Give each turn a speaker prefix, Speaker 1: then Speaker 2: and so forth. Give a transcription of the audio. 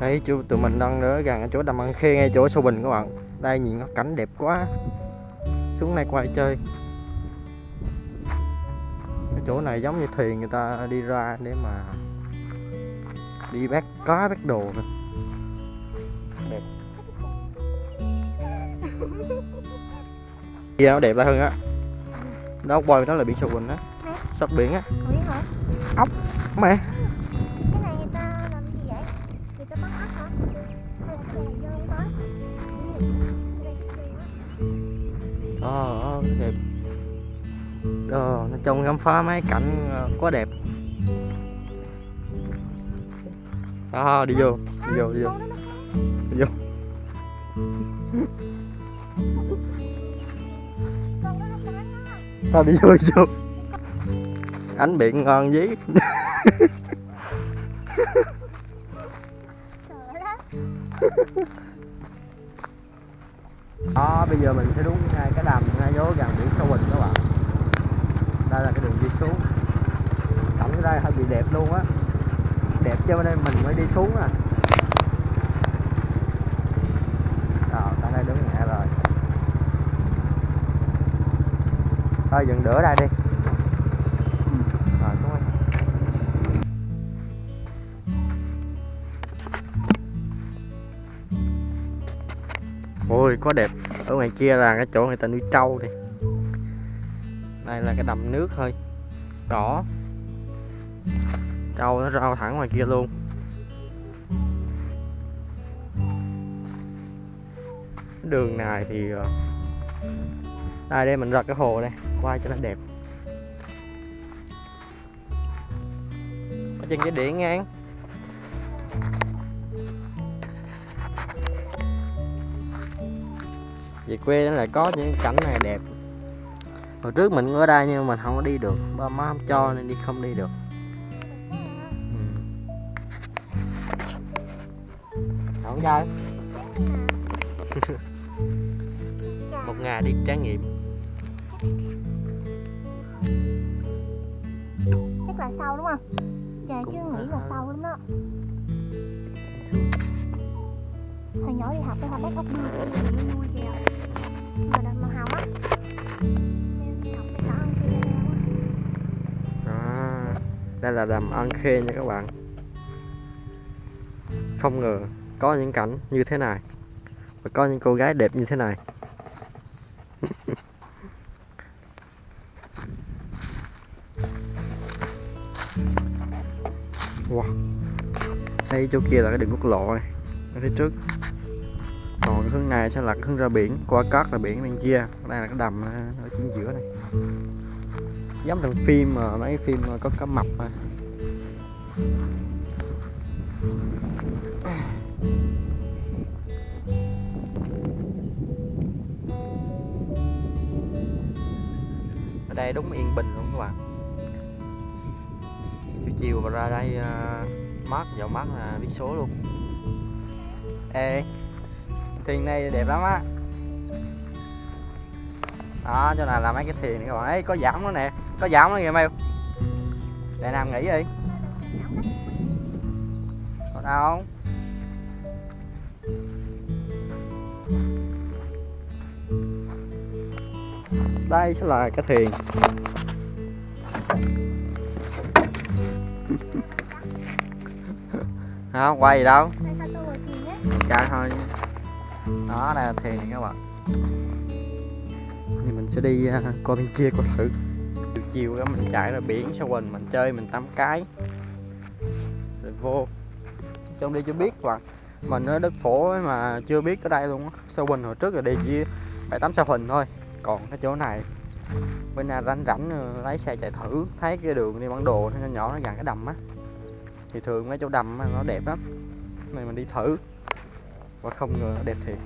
Speaker 1: Đấy chú tụi mình đang ở gần ở chỗ đầm ăn khê ngay chỗ sâu bình các bạn. Đây nhìn nó cảnh đẹp quá. Xuống đây quay chơi. Cái chỗ này giống như thuyền người ta đi ra để mà Đi bắt cá bắt đồ nè Đẹp. Gì nó đẹp lại hơn á. Đó quay đó là biển sâu bình á. Sắp biển á.
Speaker 2: Hả?
Speaker 1: Mẹ Ờ, ờ, đẹp. Ờ, nói chung khám phá mấy cảnh ờ, quá đẹp. Đó, đi vô, đi vô, đi vô, đi vô.
Speaker 2: Đó.
Speaker 1: Thôi đi vô, đi vô. Ánh biển ngon dí. Đó, bây giờ mình sẽ đúng ngay cái đầm ngay chỗ gần biển sâu Bình các bạn. Đây là cái đường đi xuống. Cảnh ở đây hơi bị đẹp luôn á. Đẹp cho nên mình mới đi xuống à. Rồi, tại đây đứng nhẹ rồi. Thôi dừng đỡ đây đi. Ôi, quá đẹp. Ở ngoài kia là cái chỗ người ta nuôi trâu đi. Đây là cái đầm nước thôi. Cỏ Trâu nó rau thẳng ngoài kia luôn. Đường này thì ờ, Đây đây mình ra cái hồ đây Quay cho nó đẹp. Ở trên cái điện ngang. Về quê nó lại có những cảnh này đẹp hồi trước mình ở đây nhưng mà mình không có đi được ba má không cho nên đi không đi được ừ. không chơi một ngày đi trải nghiệm
Speaker 2: Chắc là sâu đúng không? Trời chứ nghĩ là sâu lắm đó. Hồi nhỏ đi học tôi học bắt ốc nó nuôi kìa. Mà màu hồng á. Học đó ăn
Speaker 1: à, đây là đầm ăn khê nha các bạn. Không ngờ có những cảnh như thế này và có những cô gái đẹp như thế này. Wow. Đây chỗ kia là cái đường quốc lộ này ở phía trước còn cái hướng này sẽ là cái hướng ra biển qua cát là biển bên kia. Đây là cái đầm ờ, ở chính giữa này. Giống thằng phim mà mấy phim mà có cá mập mà ở đây đúng yên bình luôn các bạn. Chiều chiều và ra đây uh, mát dạo mát là biết số luôn. Ê thuyền này đẹp lắm á. Đó chỗ này là mấy cái thuyền này các bạn ấy có giảm nữa nè. Có giảm nữa kìa mêu để nam nghỉ đi. Có đâu không? Đây sẽ là cái thuyền không quay gì đâu? Chạy thôi đó là thuyền này các bạn. Thì mình sẽ đi uh, bên kia coi thử. Chiều chiều đó mình chạy ra biển sau quỳnh mình chơi mình tắm cái. Rồi vô. Trong đi chưa biết bạn. Mình ở đất phổ ấy mà chưa biết ở đây luôn á. Sau quỳnh hồi trước là đi chỉ phải tắm sao huỳnh thôi. Còn cái chỗ này bên nào rảnh rảnh lấy xe chạy thử. Thấy cái đường đi bản đồ nó nhỏ nó gần cái đầm á. Thì thường mấy chỗ đầm nó đẹp lắm. Này mình đi thử và không ngờ đẹp thiệt